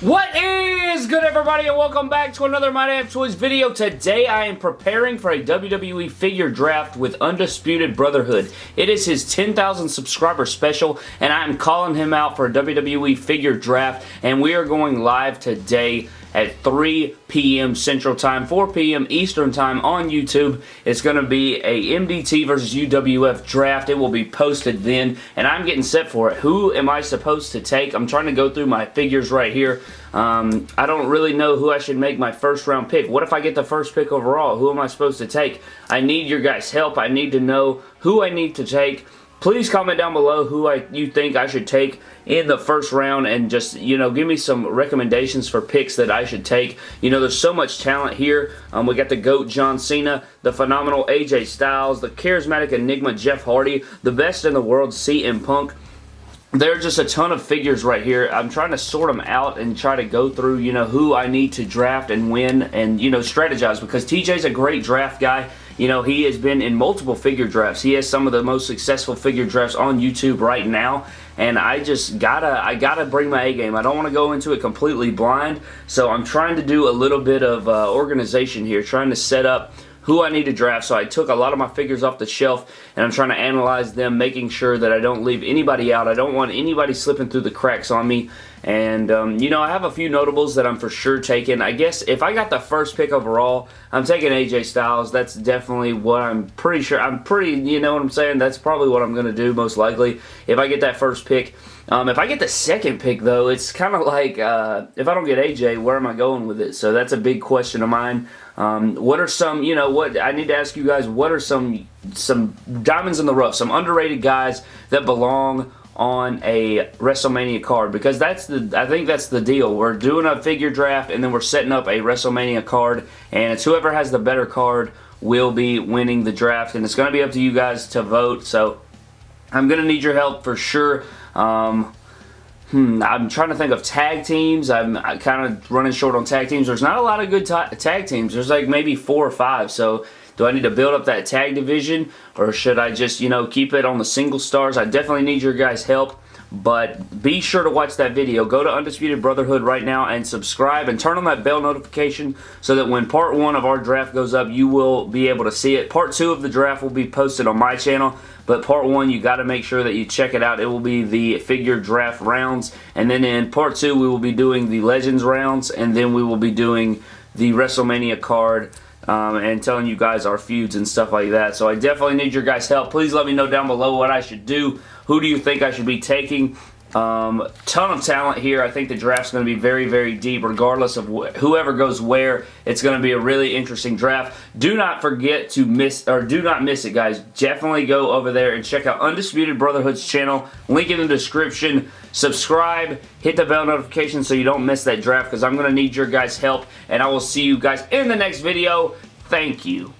What is good everybody and welcome back to another My Damn Toys video. Today I am preparing for a WWE figure draft with Undisputed Brotherhood. It is his 10,000 subscriber special and I am calling him out for a WWE figure draft and we are going live today at 3 p.m. Central Time, 4 p.m. Eastern Time on YouTube. It's going to be a MDT versus UWF draft. It will be posted then, and I'm getting set for it. Who am I supposed to take? I'm trying to go through my figures right here. Um, I don't really know who I should make my first round pick. What if I get the first pick overall? Who am I supposed to take? I need your guys' help. I need to know who I need to take. Please comment down below who I you think I should take in the first round and just, you know, give me some recommendations for picks that I should take. You know, there's so much talent here. Um, we got the GOAT John Cena, the phenomenal AJ Styles, the charismatic Enigma Jeff Hardy, the best in the world CM Punk, there are just a ton of figures right here. I'm trying to sort them out and try to go through, you know, who I need to draft and win and, you know, strategize because TJ's a great draft guy. You know, he has been in multiple figure drafts. He has some of the most successful figure drafts on YouTube right now. And I just gotta, I gotta bring my A game. I don't want to go into it completely blind. So I'm trying to do a little bit of uh, organization here, trying to set up who I need to draft. So I took a lot of my figures off the shelf and I'm trying to analyze them, making sure that I don't leave anybody out. I don't want anybody slipping through the cracks on me. And, um, you know, I have a few notables that I'm for sure taking. I guess if I got the first pick overall, I'm taking AJ Styles. That's definitely what I'm pretty sure. I'm pretty, you know what I'm saying? That's probably what I'm going to do most likely if I get that first pick. Um, if I get the second pick, though, it's kind of like, uh, if I don't get AJ, where am I going with it? So that's a big question of mine. Um, what are some, you know, what I need to ask you guys, what are some some diamonds in the rough, some underrated guys that belong on a WrestleMania card because that's the I think that's the deal. We're doing a figure draft and then we're setting up a WrestleMania card and it's whoever has the better card will be winning the draft and it's going to be up to you guys to vote. So I'm going to need your help for sure. Um, Hmm, I'm trying to think of tag teams. I'm kind of running short on tag teams. There's not a lot of good tag teams. There's like maybe four or five. So do I need to build up that tag division or should I just, you know, keep it on the single stars? I definitely need your guys' help. But be sure to watch that video. Go to Undisputed Brotherhood right now and subscribe and turn on that bell notification so that when part one of our draft goes up, you will be able to see it. Part two of the draft will be posted on my channel, but part one, you got to make sure that you check it out. It will be the figure draft rounds, and then in part two, we will be doing the Legends rounds, and then we will be doing the WrestleMania card um, and telling you guys our feuds and stuff like that. So I definitely need your guys' help. Please let me know down below what I should do. Who do you think I should be taking? Um, ton of talent here. I think the draft's going to be very, very deep regardless of wh whoever goes where. It's going to be a really interesting draft. Do not forget to miss, or do not miss it, guys. Definitely go over there and check out Undisputed Brotherhood's channel. Link in the description. Subscribe. Hit the bell notification so you don't miss that draft because I'm going to need your guys' help. And I will see you guys in the next video. Thank you.